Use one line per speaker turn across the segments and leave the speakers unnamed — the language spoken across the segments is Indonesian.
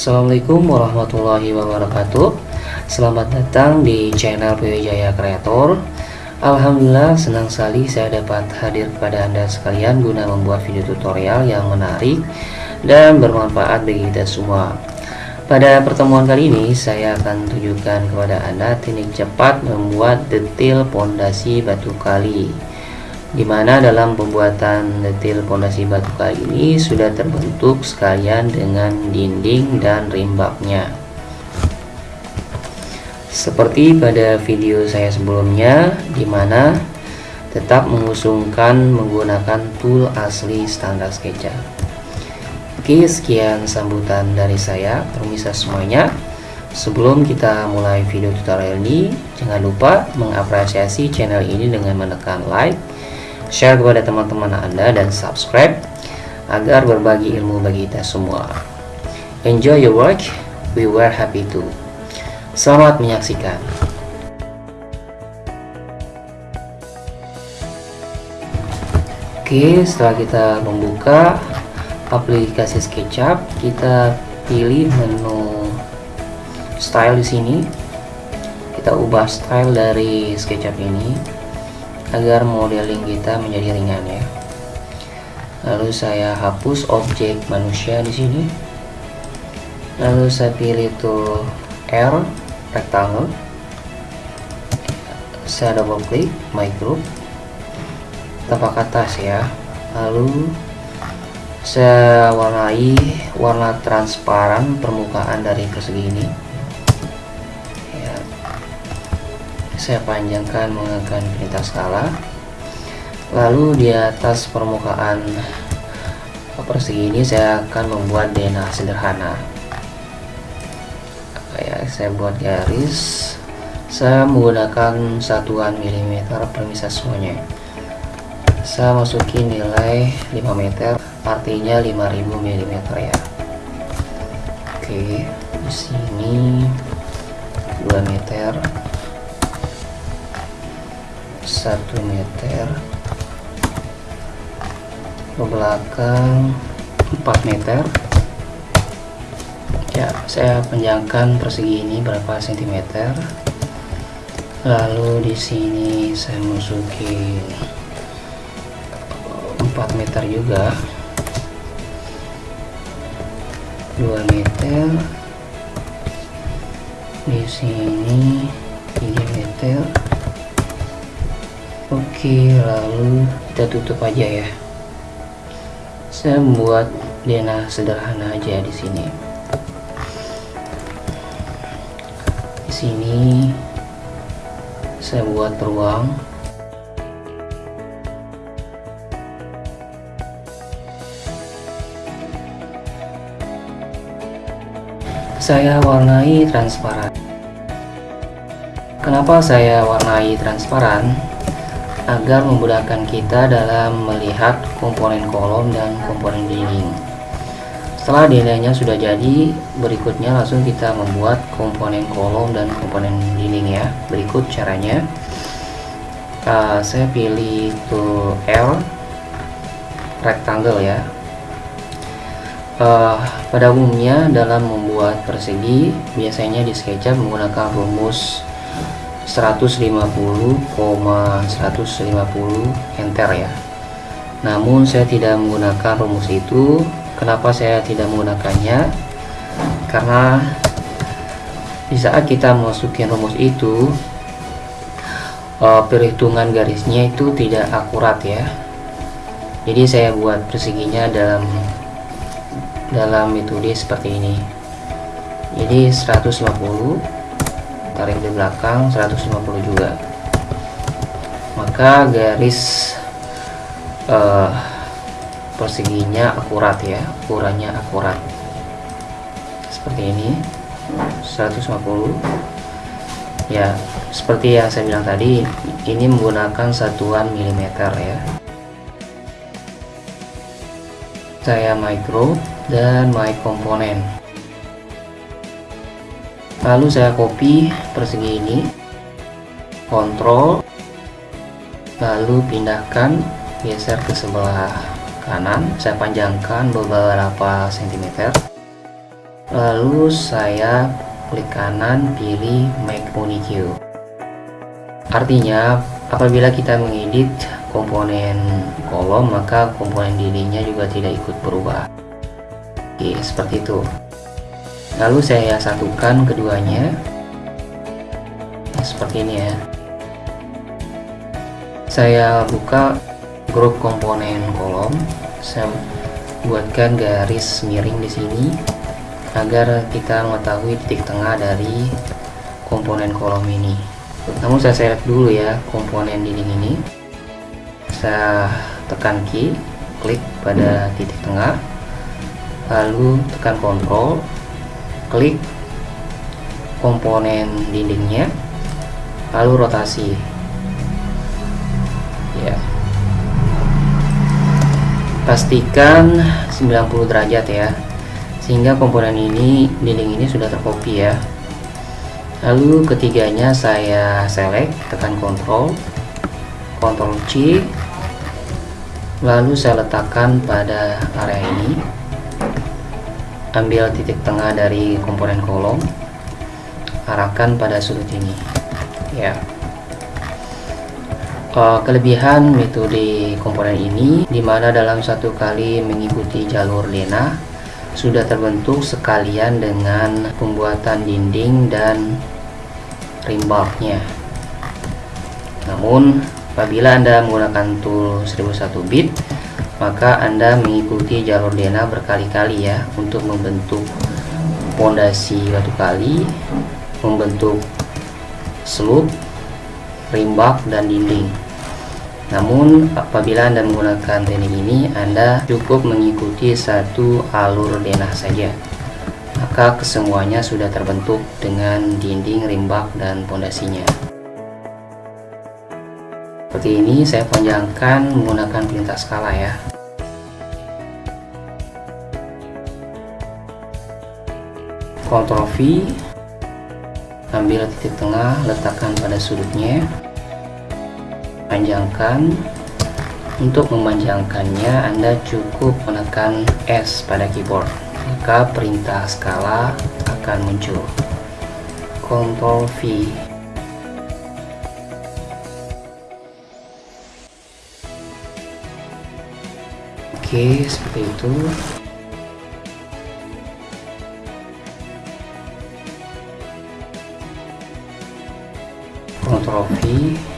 Assalamualaikum warahmatullahi wabarakatuh. Selamat datang di channel Jaya Kreator. Alhamdulillah senang sekali saya dapat hadir kepada anda sekalian guna membuat video tutorial yang menarik dan bermanfaat bagi kita semua. Pada pertemuan kali ini saya akan tunjukkan kepada anda teknik cepat membuat detail pondasi batu kali di mana dalam pembuatan detail pondasi batu kali ini sudah terbentuk sekalian dengan dinding dan rimbaknya. Seperti pada video saya sebelumnya di mana tetap mengusungkan menggunakan tool asli standar SketchUp Oke sekian sambutan dari saya. Permisa semuanya. Sebelum kita mulai video tutorial ini, jangan lupa mengapresiasi channel ini dengan menekan like, share kepada teman-teman Anda dan subscribe agar berbagi ilmu bagi kita semua. Enjoy your work, we were happy to. Selamat menyaksikan. Oke, setelah kita membuka aplikasi SketchUp, kita pilih menu style di sini. Kita ubah style dari SketchUp ini agar modeling kita menjadi ringan ya. Lalu saya hapus objek manusia di sini. Lalu saya pilih itu R rectangle. Saya double klik my group. Tapak atas ya. Lalu saya warnai warna transparan permukaan dari persegi ini saya panjangkan menggunakan perintah skala lalu di atas permukaan persegi ini saya akan membuat denah sederhana. Ya saya buat garis. Saya menggunakan satuan milimeter permisah semuanya. Saya masukin nilai 5 meter artinya 5000 mm ya. Oke di sini 2 meter 1 meter. Ke belakang 4 meter. Ya saya panjangkan persegi ini berapa sentimeter. Lalu di sini saya masukin 4 meter juga. 2 meter. Di sini 3 meter Oke lalu kita tutup aja ya. Saya membuat denah sederhana aja di sini. Di sini saya buat ruang. Saya warnai transparan. Kenapa saya warnai transparan agar memudahkan kita dalam melihat komponen kolom dan komponen dinding. Setelah nilainya sudah jadi berikutnya langsung kita membuat komponen kolom dan komponen dinding ya. Berikut caranya. Uh, saya pilih itu L rectangle ya. Uh, pada umumnya dalam membuat persegi biasanya di SketchUp menggunakan rumus 150,150 enter ya. Namun saya tidak menggunakan rumus itu. Kenapa saya tidak menggunakannya? Karena di saat kita masukin rumus itu uh, perhitungan garisnya itu tidak akurat ya. Jadi saya buat perseginya dalam dalam metode seperti ini. Jadi 150 tarik di belakang 150 juga. Maka garis uh, perseginya akurat ya ukurannya akurat. Seperti ini 150 ya seperti yang saya bilang tadi ini menggunakan satuan milimeter ya. Saya micro dan my komponen lalu saya copy persegi ini kontrol lalu pindahkan geser ke sebelah kanan. Saya panjangkan beberapa sentimeter. Lalu saya klik kanan pilih make unique. Artinya apabila kita mengedit komponen kolom maka komponen dindingnya juga tidak ikut berubah. Oke seperti itu lalu saya satukan keduanya. Seperti ini ya. Saya buka grup komponen kolom. Saya buatkan garis miring di sini agar kita mengetahui titik tengah dari komponen kolom ini. Namun saya select dulu ya komponen dinding ini. Saya tekan key klik pada titik tengah lalu tekan kontrol klik komponen dindingnya lalu rotasi. Ya. Pastikan 90 derajat ya sehingga komponen ini dinding ini sudah terkopi ya. Lalu ketiganya saya select tekan kontrol kontrol C lalu saya letakkan pada area ini ambil titik tengah dari komponen kolom arahkan pada sudut ini. Ya. Uh, kelebihan metode komponen ini di mana dalam satu kali mengikuti jalur lena sudah terbentuk sekalian dengan pembuatan dinding dan rimbarknya namun apabila anda menggunakan tool 1001 bit maka anda mengikuti jalur lena berkali-kali ya untuk membentuk pondasi batu kali membentuk slope rimbak dan dinding. Namun apabila anda menggunakan teknik ini anda cukup mengikuti satu alur denah saja. Maka kesemuanya sudah terbentuk dengan dinding rimbak dan pondasinya seperti ini saya panjangkan menggunakan perintah skala ya. Ctrl V ambil titik tengah letakkan pada sudutnya. Panjangkan. Untuk memanjangkannya Anda cukup menekan S pada keyboard maka perintah skala akan muncul. Ctrl V Oke seperti itu Ctrl V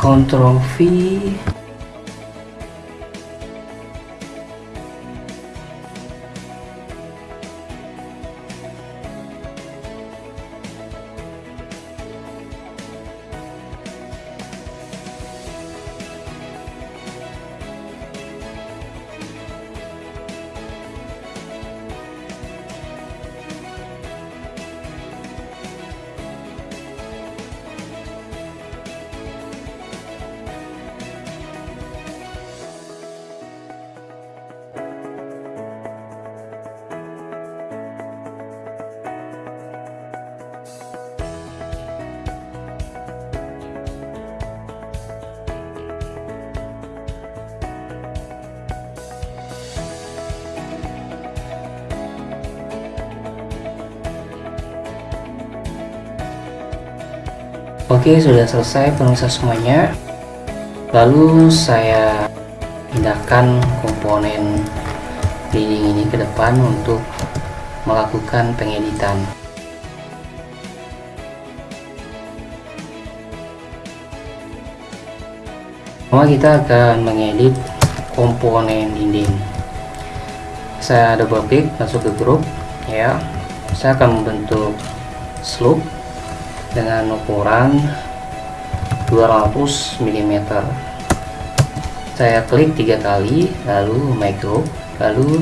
Ctrl V Oke sudah selesai penulisan semuanya. Lalu saya pindahkan komponen dinding ini ke depan untuk melakukan pengeditan. Pertama kita akan mengedit komponen dinding. Saya double klik masuk ke grup ya. Saya akan membentuk slope dengan ukuran 200 mm saya klik tiga kali lalu group lalu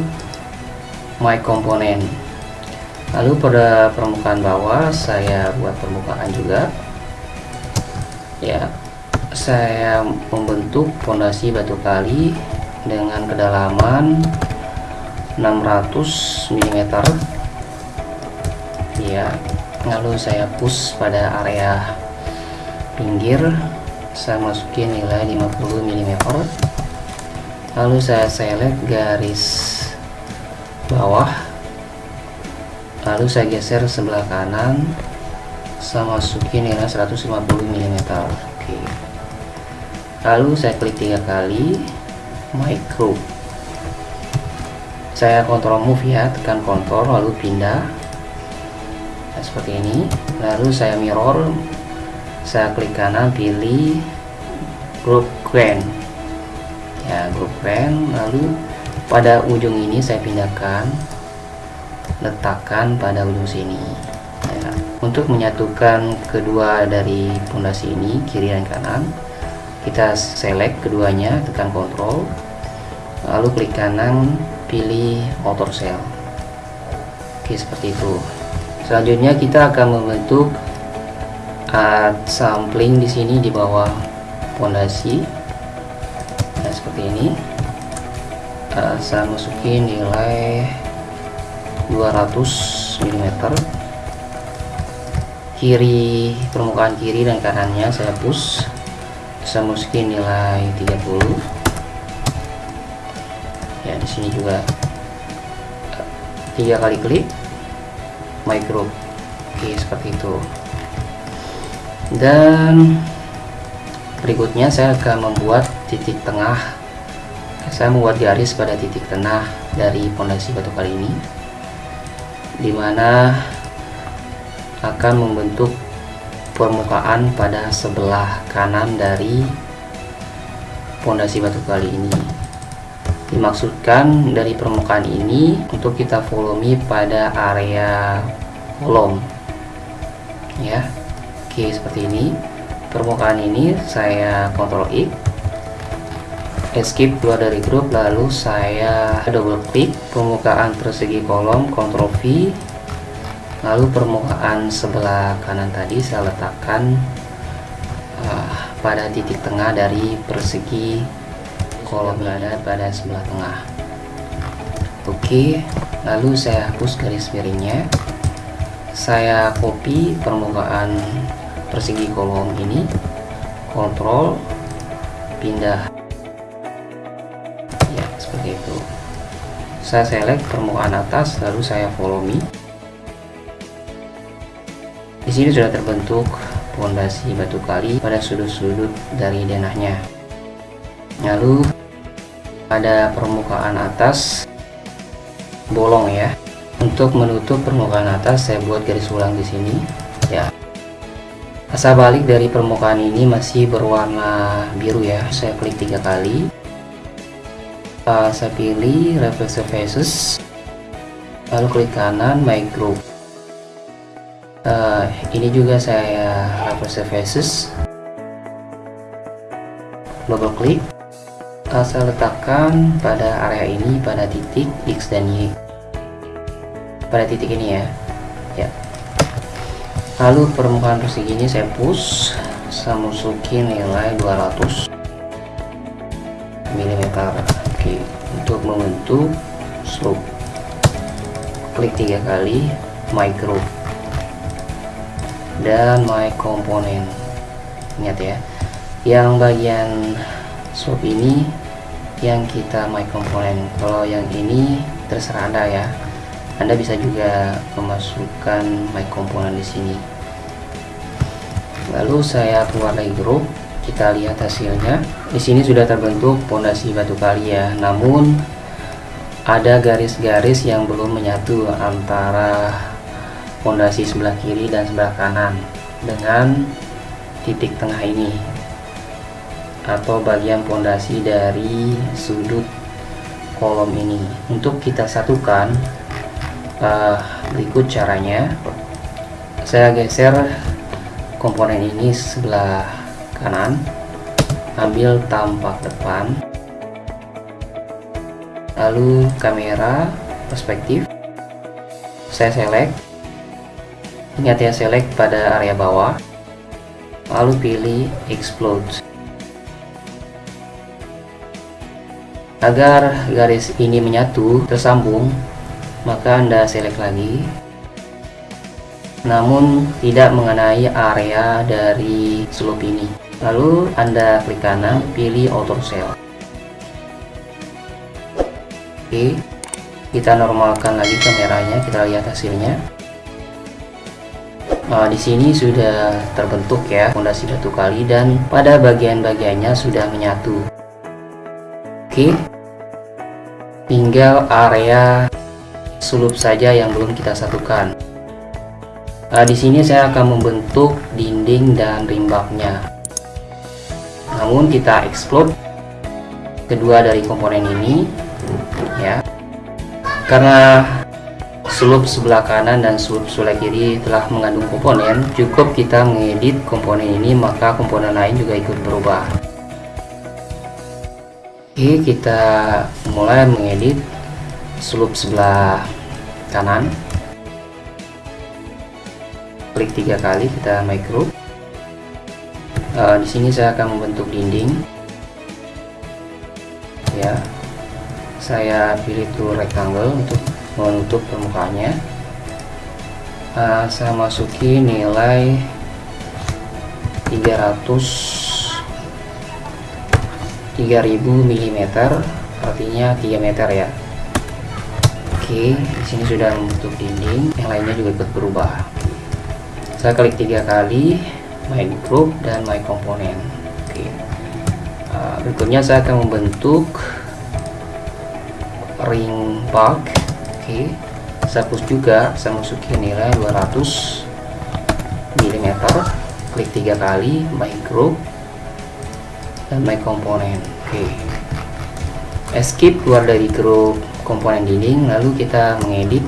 my component lalu pada permukaan bawah saya buat permukaan juga. Ya saya membentuk fondasi batu kali dengan kedalaman 600 mm ya lalu saya push pada area pinggir. Saya masukin nilai 50 mm lalu saya select garis bawah. Lalu saya geser sebelah kanan. Saya masukin nilai 150 mm oke. Lalu saya klik tiga kali. Micro. Saya kontrol move ya tekan kontrol lalu pindah seperti ini. Lalu saya mirror saya klik kanan pilih group grand ya group grand lalu pada ujung ini saya pindahkan letakkan pada ujung sini. Ya. untuk menyatukan kedua dari pondasi ini kiri dan kanan kita select keduanya tekan kontrol lalu klik kanan pilih motor cell oke seperti itu selanjutnya kita akan membentuk add sampling di sini di bawah fondasi nah seperti ini. Uh, saya masukin nilai 200 mm kiri permukaan kiri dan kanannya saya push saya masukin nilai 30 ya di sini juga tiga kali klik micro oke seperti itu. Dan berikutnya saya akan membuat titik tengah. Saya membuat garis pada titik tengah dari pondasi batu kali ini di mana akan membentuk permukaan pada sebelah kanan dari pondasi batu kali ini. Dimaksudkan dari permukaan ini untuk kita volume pada area kolom ya oke seperti ini. Permukaan ini saya kontrol X escape keluar dari grup lalu saya double klik permukaan persegi kolom kontrol V. Lalu permukaan sebelah kanan tadi saya letakkan uh, pada titik tengah dari persegi kolom berada pada sebelah tengah. Oke lalu saya hapus garis miringnya saya copy permukaan persegi kolom ini. Kontrol pindah. Ya seperti itu. Saya select permukaan atas lalu saya follow me di sini sudah terbentuk fondasi batu kali pada sudut-sudut dari denahnya. Lalu pada permukaan atas bolong ya untuk menutup permukaan atas saya buat garis ulang di sini. Ya. Asal balik dari permukaan ini masih berwarna biru ya. Saya klik tiga kali. Uh, saya pilih reflective faces. Lalu klik kanan my group. Uh, ini juga saya reflective faces. Double klik. Uh, saya letakkan pada area ini pada titik X dan Y pada titik ini ya. Ya. Lalu permukaan persegi ini saya push saya masukin nilai 200 mm oke untuk membentuk slope. Klik tiga kali micro. Dan my component. Ingat ya yang bagian slope ini yang kita my component. Kalau yang ini terserah anda ya anda bisa juga memasukkan my component di sini. Lalu saya keluar dari grup, kita lihat hasilnya. Di sini sudah terbentuk pondasi batu kali ya, namun ada garis-garis yang belum menyatu antara pondasi sebelah kiri dan sebelah kanan dengan titik tengah ini atau bagian pondasi dari sudut kolom ini untuk kita satukan uh, berikut caranya. Saya geser komponen ini sebelah kanan. Ambil tampak depan. Lalu kamera perspektif. Saya select. Ingat ya select pada area bawah. Lalu pilih explode. Agar garis ini menyatu tersambung maka Anda select lagi namun tidak mengenai area dari slope ini lalu Anda klik kanan pilih auto cell oke kita normalkan lagi kameranya kita lihat hasilnya Nah, di sini sudah terbentuk ya fondasi batu kali dan pada bagian-bagiannya sudah menyatu. Oke. Tinggal area sulup saja yang belum kita satukan. Nah, di sini saya akan membentuk dinding dan rimbaknya. Namun kita explode kedua dari komponen ini, ya, karena sulup sebelah kanan dan sulup sebelah kiri telah mengandung komponen, cukup kita mengedit komponen ini maka komponen lain juga ikut berubah. Oke, kita mulai mengedit sulup sebelah kanan. Klik tiga kali kita micro. Uh, di sini saya akan membentuk dinding. Ya. Saya pilih tool rectangle untuk menutup permukaannya. Uh, saya masuki nilai 300 3000 mm artinya 3 meter ya Oke, di sini sudah membentuk dinding, yang lainnya juga ikut berubah. Saya klik tiga kali, my group dan my component. Oke, uh, berikutnya saya akan membentuk ring park. Oke, saya push juga, saya masukin nilai 200 mm. Klik tiga kali, my group dan my component. Oke, escape keluar dari grup komponen dinding lalu kita mengedit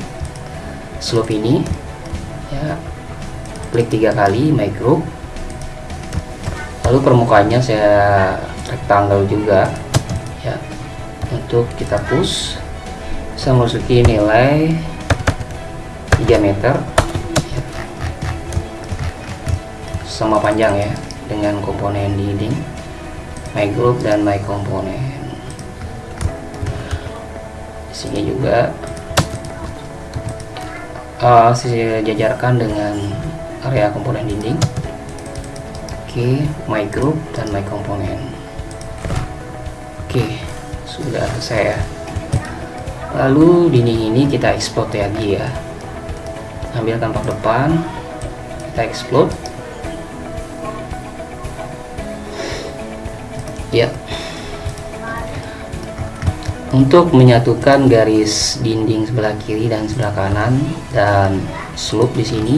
slope ini. Ya klik tiga kali group. Lalu permukaannya saya rectangle juga. Ya untuk kita push saya masuki nilai 3 meter. Ya. sama panjang ya dengan komponen dinding my group dan my komponen sini juga uh, saya jajarkan dengan area komponen dinding oke okay, my group dan my komponen. Oke okay, sudah selesai ya. Lalu dinding ini kita explode lagi ya. Ambil tampak depan kita explode untuk menyatukan garis dinding sebelah kiri dan sebelah kanan dan slope di sini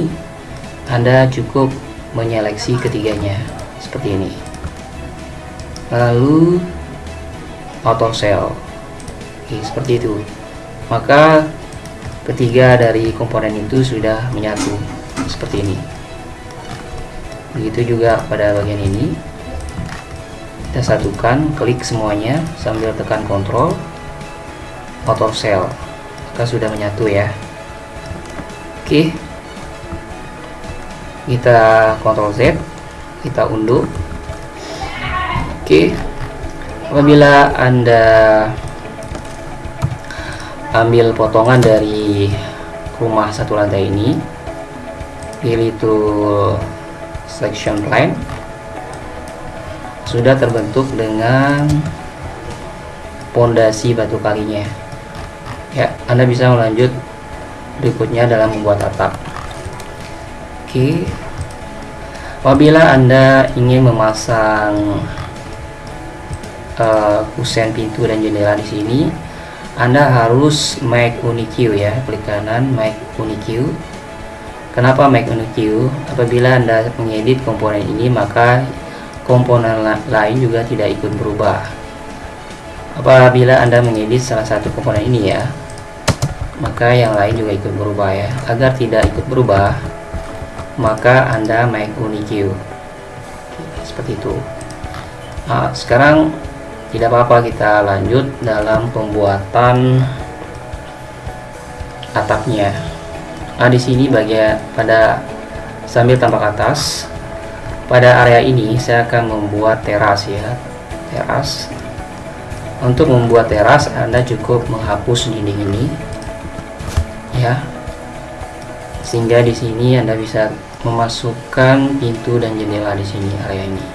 Anda cukup menyeleksi ketiganya seperti ini. Lalu auto cell Oke, seperti itu. Maka ketiga dari komponen itu sudah menyatu seperti ini. Begitu juga pada bagian ini. Kita satukan klik semuanya sambil tekan kontrol auto cell maka sudah menyatu ya. Oke. Kita kontrol Z kita unduh. Oke. Apabila anda ambil potongan dari rumah satu lantai ini pilih tool section plan. Sudah terbentuk dengan pondasi batu kalinya ya Anda bisa melanjut. Berikutnya dalam membuat atap. Oke. Apabila Anda ingin memasang uh, kusen pintu dan jendela di sini anda harus make unique ya. Klik kanan make unique kenapa make unique apabila Anda mengedit komponen ini maka komponen lain juga tidak ikut berubah. Apabila Anda mengedit salah satu komponen ini ya maka yang lain juga ikut berubah ya. Agar tidak ikut berubah maka Anda make unique seperti itu. Nah, sekarang tidak apa-apa kita lanjut dalam pembuatan atapnya. Nah di sini bagian pada sambil tampak atas pada area ini saya akan membuat teras ya. Teras. Untuk membuat teras Anda cukup menghapus dinding ini ya. Sehingga di sini Anda bisa memasukkan pintu dan jendela di sini area ini.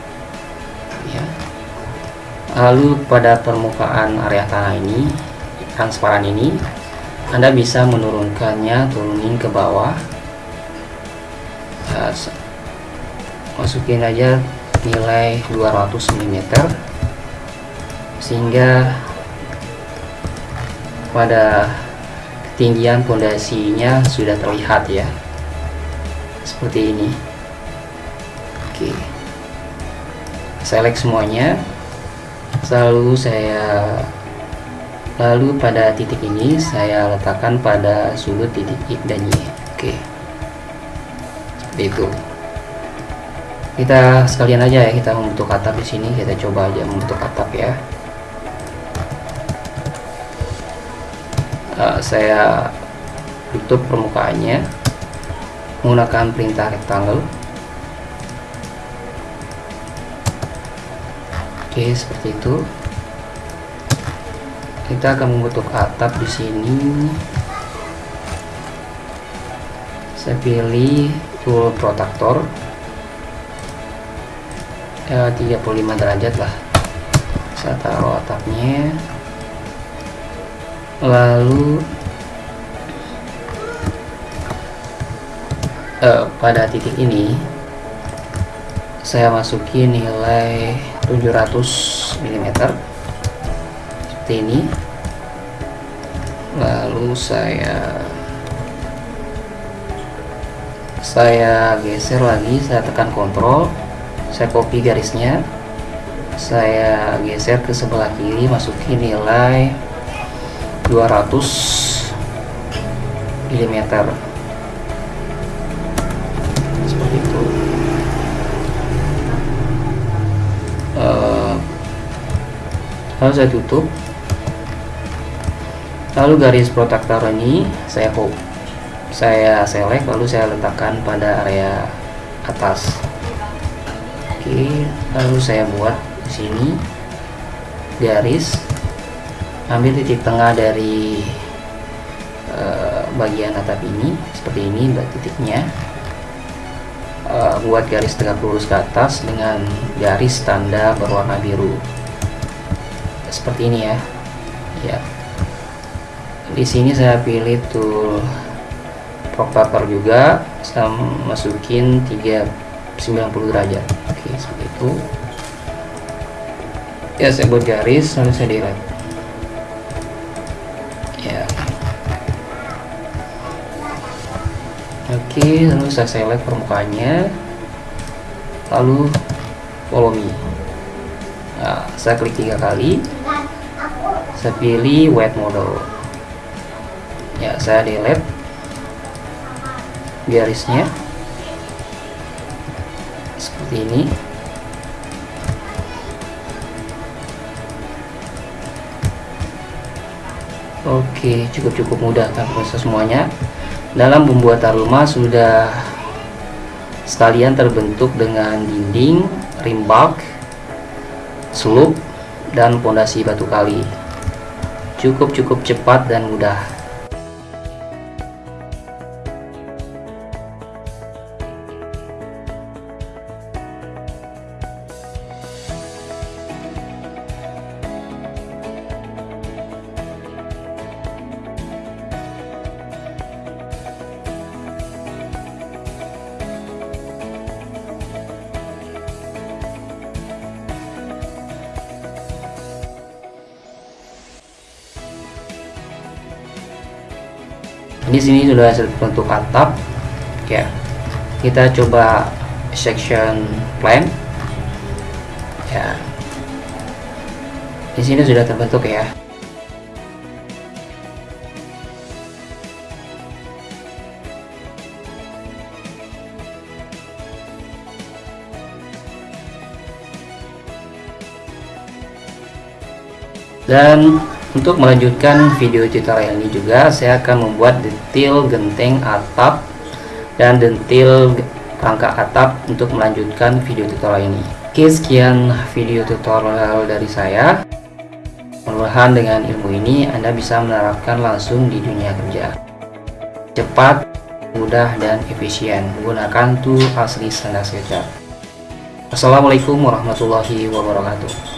Ya. Lalu pada permukaan area tanah ini transparan ini Anda bisa menurunkannya turunin ke bawah. Ya, masukin aja nilai 200 mm sehingga pada ketinggian pondasinya sudah terlihat ya. Seperti ini. Oke. Select semuanya. Selalu saya lalu pada titik ini saya letakkan pada sudut titik X dan Y. Oke. Seperti itu. Kita sekalian aja ya kita membentuk atap di sini. Kita coba aja membentuk atap ya uh, saya tutup permukaannya menggunakan perintah rectangle Oke, seperti itu. Kita akan membentuk atap di sini. Saya pilih tool protektor. Ya, 35 derajat lah. Saya taruh atapnya. Lalu eh, pada titik ini saya masuki nilai 700 mm seperti ini. Lalu saya saya geser lagi saya tekan kontrol saya copy garisnya. Saya geser ke sebelah kiri masuki nilai 200 mm lalu saya tutup. Lalu garis protektor ini saya hop saya select lalu saya letakkan pada area atas. Oke lalu saya buat di sini garis ambil titik tengah dari uh, bagian atap ini seperti ini titiknya. Uh, buat garis tegak lurus ke atas dengan garis tanda berwarna biru. Seperti ini ya. Ya. Di sini saya pilih tool propator juga saya masukin 390 derajat. Oke seperti itu. Ya saya buat garis lalu saya delete lalu saya select permukaannya. Lalu follow me. Nah, saya klik tiga kali. Saya pilih web model. Ya saya delete garisnya seperti ini Oke, cukup-cukup mudah kan proses semuanya. Dalam pembuatan rumah sudah sekalian terbentuk dengan dinding, rimbak, slup, dan pondasi batu kali. Cukup-cukup cepat dan mudah. Sudah terbentuk atap ya kita coba section plan. Ya. Di sini sudah terbentuk ya. Dan untuk melanjutkan video tutorial ini juga saya akan membuat detail genteng atap dan detail rangka atap untuk melanjutkan video tutorial ini. Oke sekian video tutorial dari saya. Mudah-mudahan dengan ilmu ini Anda bisa menerapkan langsung di dunia kerja. Cepat mudah dan efisien. Menggunakan tool asli standar SketchUp Assalamualaikum warahmatullahi wabarakatuh